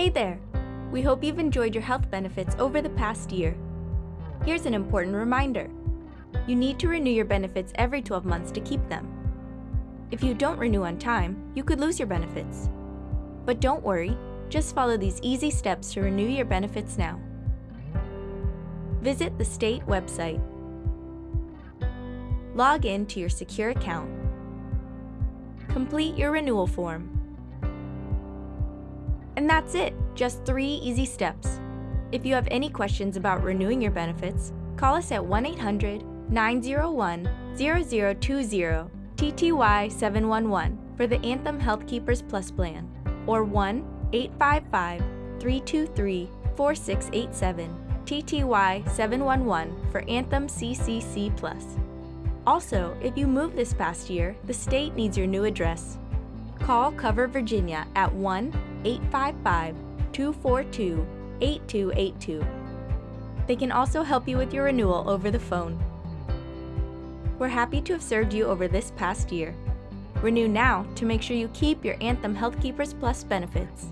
Hey there! We hope you've enjoyed your health benefits over the past year. Here's an important reminder. You need to renew your benefits every 12 months to keep them. If you don't renew on time, you could lose your benefits. But don't worry, just follow these easy steps to renew your benefits now. Visit the state website. Log in to your secure account. Complete your renewal form. And that's it, just three easy steps. If you have any questions about renewing your benefits, call us at 1 800 901 0020 TTY 711 for the Anthem HealthKeepers Plus plan, or 1 855 323 4687 TTY 711 for Anthem CCC Plus. Also, if you moved this past year, the state needs your new address. Call Cover Virginia at 1 855 242 8282. They can also help you with your renewal over the phone. We're happy to have served you over this past year. Renew now to make sure you keep your Anthem HealthKeepers Plus benefits.